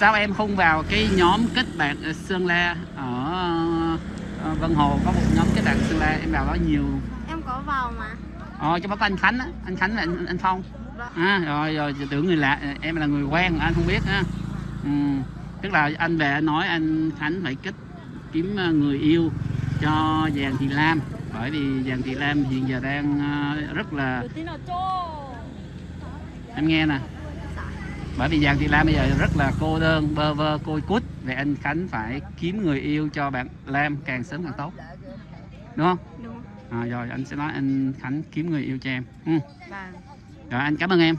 sao em không vào cái nhóm kết bạn Sơn La? Ở ờ, Vân Hồ có một nhóm kết bạn Sơn La. Em vào đó nhiều. Em có vào mà. Ờ trong đó có anh Khánh á. Anh Khánh và anh, anh Phong. Vâng. à, rồi rồi tưởng người lạ. Em là người quen anh không biết ha ừ. tức là anh về anh nói anh Khánh phải kết kiếm ờ, người yêu cho Giàng Thị Lam. Bởi vì Giàng Thị Lam hiện giờ đang ờ, rất là em nghe nè bởi vì Giàng Thị Lam bây giờ rất là cô đơn bơ vơ côi cút. Vậy anh Khánh phải kiếm người yêu cho bạn Lam càng sớm càng tốt. Đúng không? Đúng. À, rồi anh sẽ nói anh Khánh kiếm người yêu cho em. Ừ. Vâng. Rồi anh cảm ơn em